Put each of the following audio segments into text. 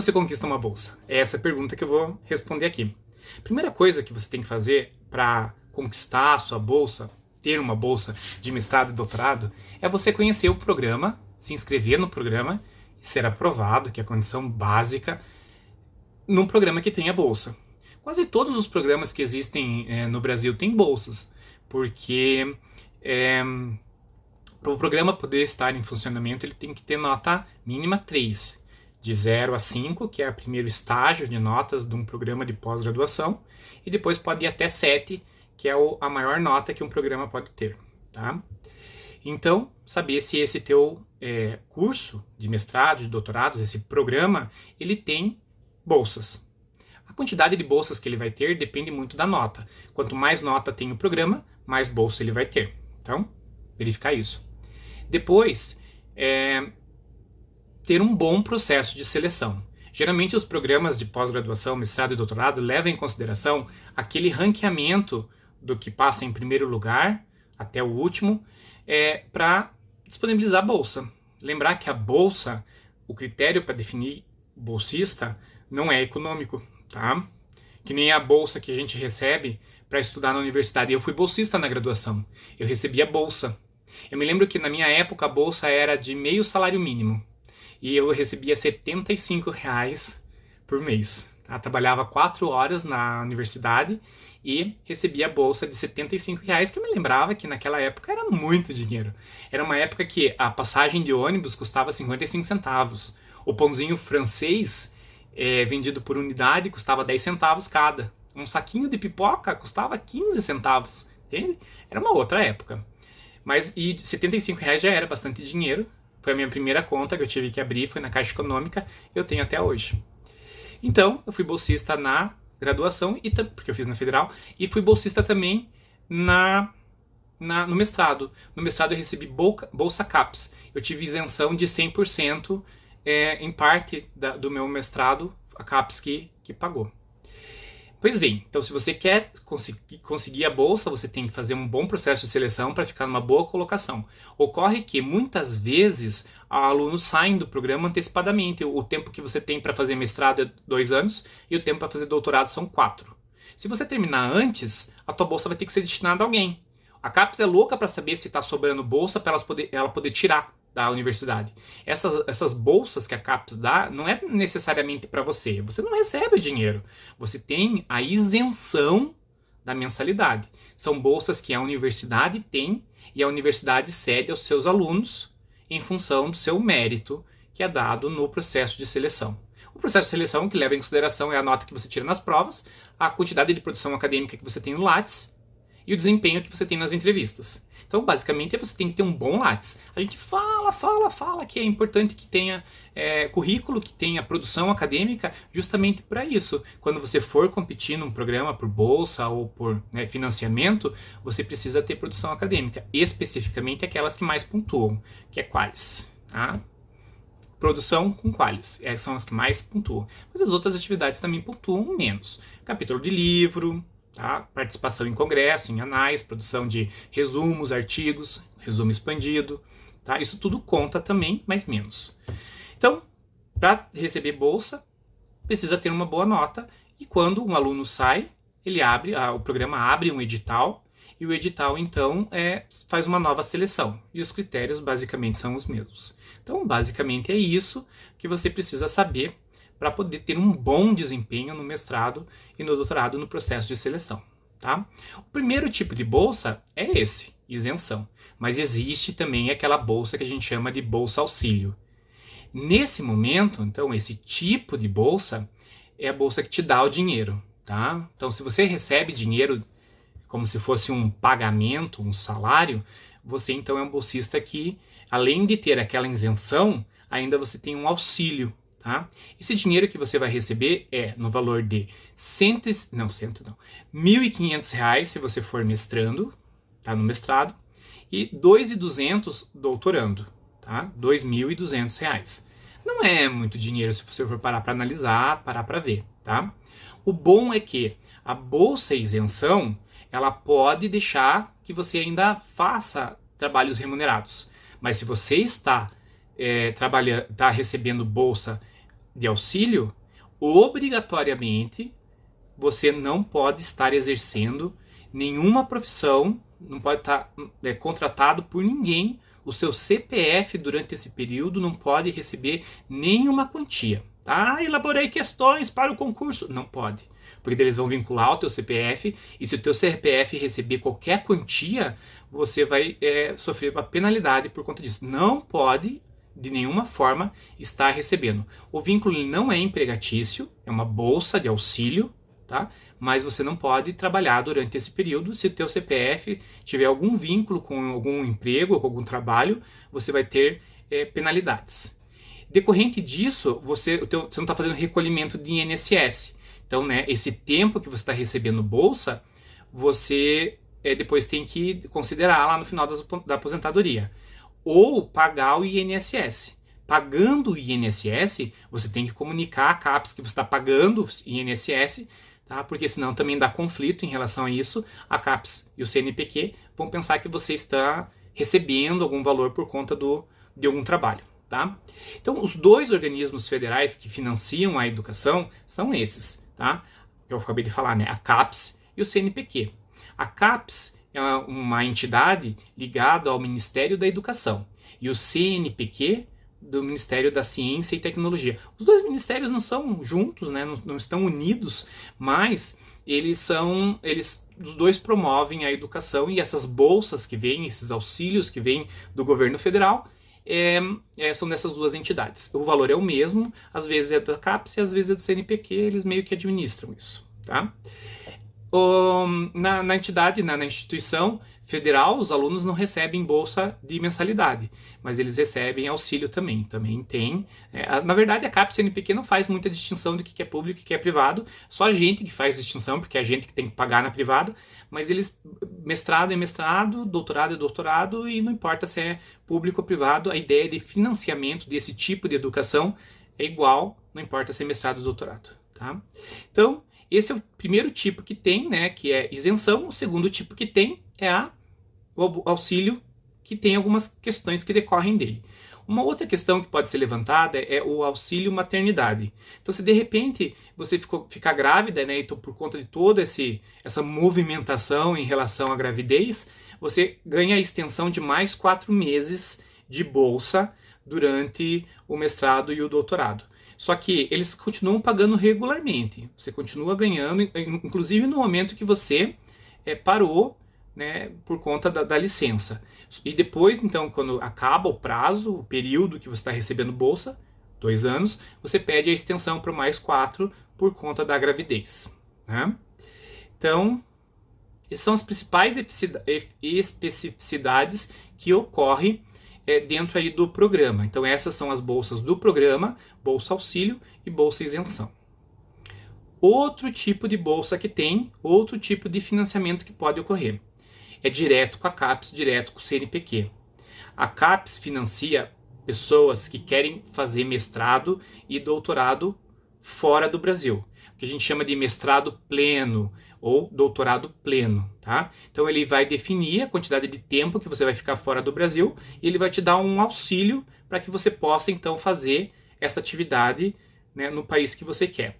você conquista uma bolsa? É essa pergunta que eu vou responder aqui. Primeira coisa que você tem que fazer para conquistar a sua bolsa, ter uma bolsa de mestrado e doutorado, é você conhecer o programa, se inscrever no programa e ser aprovado, que é a condição básica, num programa que tenha bolsa. Quase todos os programas que existem é, no Brasil têm bolsas, porque é, para o programa poder estar em funcionamento, ele tem que ter nota mínima 3, de 0 a 5, que é o primeiro estágio de notas de um programa de pós-graduação, e depois pode ir até 7, que é a maior nota que um programa pode ter. Tá? Então, saber se esse teu é, curso de mestrado, de doutorados, esse programa, ele tem bolsas. A quantidade de bolsas que ele vai ter depende muito da nota. Quanto mais nota tem o programa, mais bolsa ele vai ter. Então, verificar isso. Depois, é, ter um bom processo de seleção. Geralmente os programas de pós-graduação, mestrado e doutorado levam em consideração aquele ranqueamento do que passa em primeiro lugar até o último é, para disponibilizar a bolsa. Lembrar que a bolsa, o critério para definir bolsista não é econômico, tá? Que nem a bolsa que a gente recebe para estudar na universidade. Eu fui bolsista na graduação. Eu recebi a bolsa. Eu me lembro que na minha época a bolsa era de meio salário mínimo e eu recebia 75 reais por mês. Tá? Trabalhava quatro horas na universidade e recebia a bolsa de 75 reais, que eu me lembrava que naquela época era muito dinheiro. Era uma época que a passagem de ônibus custava 55 centavos. O pãozinho francês é, vendido por unidade custava 10 centavos cada. Um saquinho de pipoca custava 15 centavos. Entende? Era uma outra época. Mas e 75 reais já era bastante dinheiro. Foi a minha primeira conta que eu tive que abrir, foi na Caixa Econômica, eu tenho até hoje. Então, eu fui bolsista na graduação, e porque eu fiz na Federal, e fui bolsista também na, na no mestrado. No mestrado eu recebi bolsa, bolsa CAPES. Eu tive isenção de 100% é, em parte da, do meu mestrado, a CAPES que, que pagou. Pois bem, então se você quer conseguir, a bolsa, você tem que fazer um bom processo de seleção para ficar numa boa colocação. Ocorre que muitas vezes alunos saem do programa antecipadamente. O tempo que você tem para fazer mestrado é dois anos e o tempo para fazer doutorado são quatro. Se você terminar antes, a tua bolsa vai ter que ser destinada a alguém. A CAPES é louca para saber se está sobrando bolsa para ela poder tirar da universidade. Essas, essas bolsas que a CAPES dá não é necessariamente para você. Você não recebe o dinheiro. Você tem a isenção da mensalidade. São bolsas que a universidade tem e a universidade cede aos seus alunos em função do seu mérito que é dado no processo de seleção. O processo de seleção que leva em consideração é a nota que você tira nas provas, a quantidade de produção acadêmica que você tem no Lattes e o desempenho que você tem nas entrevistas. Então, basicamente, você tem que ter um bom Lattes. A gente fala, fala, fala que é importante que tenha é, currículo, que tenha produção acadêmica, justamente para isso. Quando você for competir num programa por bolsa ou por né, financiamento, você precisa ter produção acadêmica, especificamente aquelas que mais pontuam, que é quais. Tá? produção com qualis, essas são as que mais pontuam. Mas as outras atividades também pontuam menos. Capítulo de livro, Tá? Participação em congresso, em anais, produção de resumos, artigos, resumo expandido. Tá? Isso tudo conta também, mas menos. Então, para receber bolsa, precisa ter uma boa nota. E quando um aluno sai, ele abre, o programa abre um edital e o edital então é, faz uma nova seleção e os critérios basicamente são os mesmos. Então, basicamente é isso que você precisa saber para poder ter um bom desempenho no mestrado e no doutorado no processo de seleção. Tá? O primeiro tipo de bolsa é esse, isenção. Mas existe também aquela bolsa que a gente chama de bolsa auxílio. Nesse momento, então, esse tipo de bolsa é a bolsa que te dá o dinheiro. Tá? Então, se você recebe dinheiro como se fosse um pagamento, um salário, você então é um bolsista que, além de ter aquela isenção, ainda você tem um auxílio Tá? Esse dinheiro que você vai receber é no valor de cento, não, cento não, R$ 1.500 se você for mestrando, tá, no mestrado, e R$ 2.200 doutorando, tá? R$ 2.200. Não é muito dinheiro se você for parar para analisar, parar para ver, tá? O bom é que a bolsa isenção, ela pode deixar que você ainda faça trabalhos remunerados. Mas se você está é, trabalhando, está recebendo bolsa de auxílio, obrigatoriamente você não pode estar exercendo nenhuma profissão, não pode estar é, contratado por ninguém. O seu CPF durante esse período não pode receber nenhuma quantia. Ah, elaborei questões para o concurso. Não pode. Porque eles vão vincular o teu CPF e se o teu CPF receber qualquer quantia, você vai é, sofrer uma penalidade por conta disso. Não pode de nenhuma forma estar recebendo. O vínculo não é empregatício, é uma bolsa de auxílio, tá? Mas você não pode trabalhar durante esse período. Se o teu CPF tiver algum vínculo com algum emprego com algum trabalho, você vai ter é, penalidades. Decorrente disso, você, teu, você não está fazendo recolhimento de INSS. Então, né, esse tempo que você está recebendo bolsa, você é, depois tem que considerar lá no final da aposentadoria. Ou pagar o INSS. Pagando o INSS, você tem que comunicar a CAPES que você está pagando o INSS, tá? porque senão também dá conflito em relação a isso. A CAPES e o CNPq vão pensar que você está recebendo algum valor por conta do, de algum trabalho. Tá? Então, os dois organismos federais que financiam a educação são esses, tá? Que eu acabei de falar, né? A CAPES e o CNPq. A CAPES é uma entidade ligada ao Ministério da Educação e o CNPq do Ministério da Ciência e Tecnologia. Os dois ministérios não são juntos, né? não, não estão unidos, mas eles são, eles, os dois promovem a educação e essas bolsas que vêm, esses auxílios que vêm do governo federal, é, é, são dessas duas entidades. O valor é o mesmo, às vezes é da CAPES e às vezes é do CNPq, eles meio que administram isso. Tá? O, na, na, entidade, na, na, instituição federal, os alunos não recebem bolsa de mensalidade, mas eles recebem auxílio também. Também tem. É, na verdade, a CAPES CNPq não faz muita distinção do que é público e que é privado, só a gente que faz distinção, porque é a gente que tem que pagar na privada, mas eles, mestrado é mestrado, doutorado é doutorado, e não importa se é público ou privado, a ideia de financiamento desse tipo de educação é igual, não importa se é mestrado ou doutorado. Tá? Então, esse é o primeiro tipo que tem, né, que é isenção. O segundo tipo que tem é a, o auxílio, que tem algumas questões que decorrem dele. Uma outra questão que pode ser levantada é o auxílio maternidade. Então, se de repente você ficou, ficar grávida, né, então por conta de toda essa movimentação em relação à gravidez, você ganha a extensão de mais quatro meses de bolsa durante o mestrado e o doutorado. Só que eles continuam pagando regularmente. Você continua ganhando, inclusive no momento que você é, parou né, por conta da, da, licença. E depois, então, quando acaba o prazo, o período que você está recebendo bolsa, dois anos, você pede a extensão para mais quatro por conta da gravidez. Né? Então, essas são as principais especificidades que ocorrem é, dentro aí do programa. Então essas são as bolsas do programa, bolsa auxílio e bolsa isenção. Outro tipo de bolsa que tem, outro tipo de financiamento que pode ocorrer, é direto com a CAPES, direto com o CNPq. A CAPES financia pessoas que querem fazer mestrado e doutorado fora do Brasil, o que a gente chama de mestrado pleno, ou doutorado pleno, tá? Então ele vai definir a quantidade de tempo que você vai ficar fora do Brasil e ele vai te dar um auxílio para que você possa então fazer essa atividade né, no país que você quer.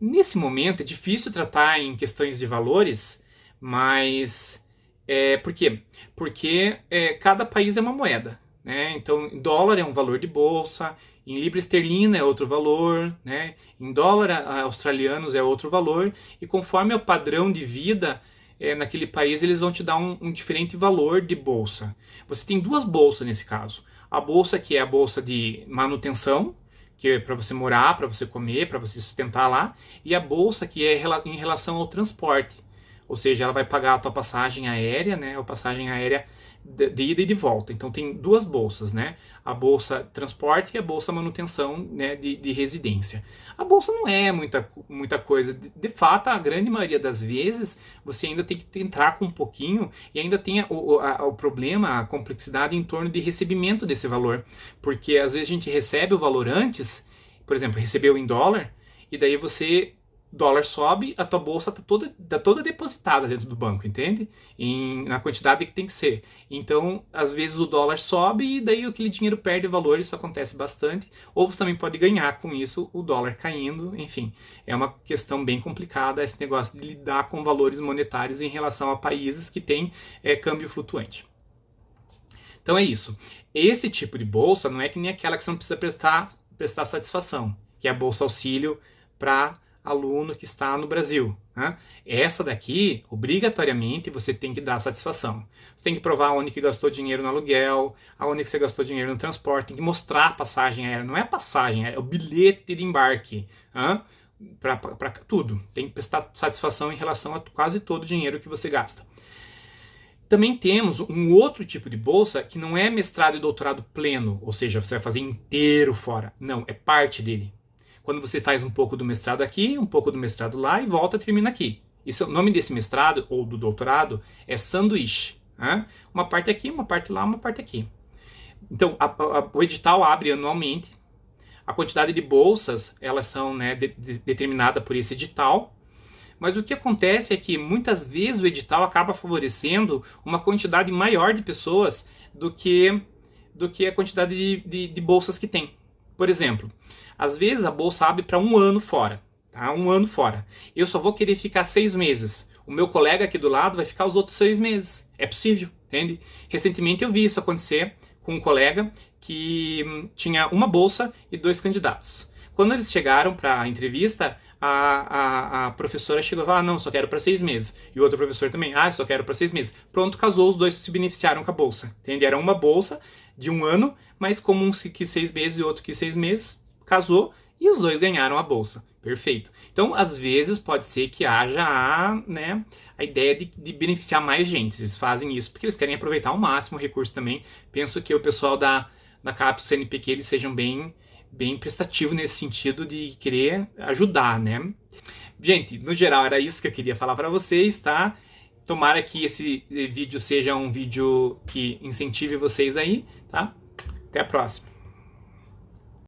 Nesse momento é difícil tratar em questões de valores, mas é, por quê? Porque é, cada país é uma moeda. Né? Então, dólar é um valor de bolsa, em libra esterlina é outro valor, né? em dólar australianos é outro valor, e conforme o padrão de vida é, naquele país, eles vão te dar um, um diferente valor de bolsa. Você tem duas bolsas nesse caso. A bolsa que é a bolsa de manutenção, que é para você morar, para você comer, para você sustentar lá, e a bolsa que é em relação ao transporte. Ou seja, ela vai pagar a tua passagem aérea, né? A passagem aérea de, ida e de volta. Então tem duas bolsas, né? A bolsa transporte e a bolsa manutenção né, de, de residência. A bolsa não é muita, muita coisa. De, de, fato, a grande maioria das vezes você ainda tem que entrar com um pouquinho e ainda tem o, a, o problema, a complexidade em torno de recebimento desse valor. Porque às vezes a gente recebe o valor antes, por exemplo, recebeu em dólar, e daí você dólar sobe, a tua bolsa está toda, tá toda depositada dentro do banco, entende? Em, na quantidade que tem que ser. Então, às vezes o dólar sobe e daí aquele dinheiro perde valor, isso acontece bastante. Ou você também pode ganhar com isso o dólar caindo, enfim. É uma questão bem complicada esse negócio de lidar com valores monetários em relação a países que têm é, câmbio flutuante. Então é isso. Esse tipo de bolsa não é que nem aquela que você não precisa prestar, prestar satisfação, que é a bolsa auxílio para aluno que está no Brasil. Né? Essa daqui, obrigatoriamente, você tem que dar satisfação. Você tem que provar onde que gastou dinheiro no aluguel, aonde que você gastou dinheiro no transporte, tem que mostrar a passagem aérea. Não é a passagem, é o bilhete de embarque. Né? Para tudo. Tem que prestar satisfação em relação a quase todo o dinheiro que você gasta. Também temos um outro tipo de bolsa que não é mestrado e doutorado pleno, ou seja, você vai fazer inteiro fora. Não, é parte dele quando você faz um pouco do mestrado aqui, um pouco do mestrado lá e volta e termina aqui. Isso, o nome desse mestrado ou do doutorado é sanduíche. Né? Uma parte aqui, uma parte lá, uma parte aqui. Então, a, a, o edital abre anualmente. A quantidade de bolsas, elas são né, de, de, determinada por esse edital. Mas o que acontece é que muitas vezes o edital acaba favorecendo uma quantidade maior de pessoas do que, do que a quantidade de, de, de bolsas que tem. Por exemplo, às vezes a bolsa abre para um ano fora, tá? Um ano fora. Eu só vou querer ficar seis meses. O meu colega aqui do lado vai ficar os outros seis meses. É possível, entende? Recentemente eu vi isso acontecer com um colega que hum, tinha uma bolsa e dois candidatos. Quando eles chegaram para a entrevista, a, a, professora chegou e falou: ah, não, só quero para seis meses. E o outro professor também, ah, só quero para seis meses. Pronto, casou, os dois se beneficiaram com a bolsa. Entende? Era uma bolsa de um ano, mas como um quis seis meses e outro quis seis meses, casou e os dois ganharam a bolsa. Perfeito. Então, às vezes, pode ser que haja a, né, a ideia de, de, beneficiar mais gente. Eles fazem isso porque eles querem aproveitar ao máximo o recurso também. Penso que o pessoal da, da CAPES CNPq eles sejam bem, bem prestativos nesse sentido de querer ajudar, né? Gente, no geral era isso que eu queria falar para vocês, tá? Tomara que esse vídeo seja um vídeo que incentive vocês aí, tá? Até a próxima.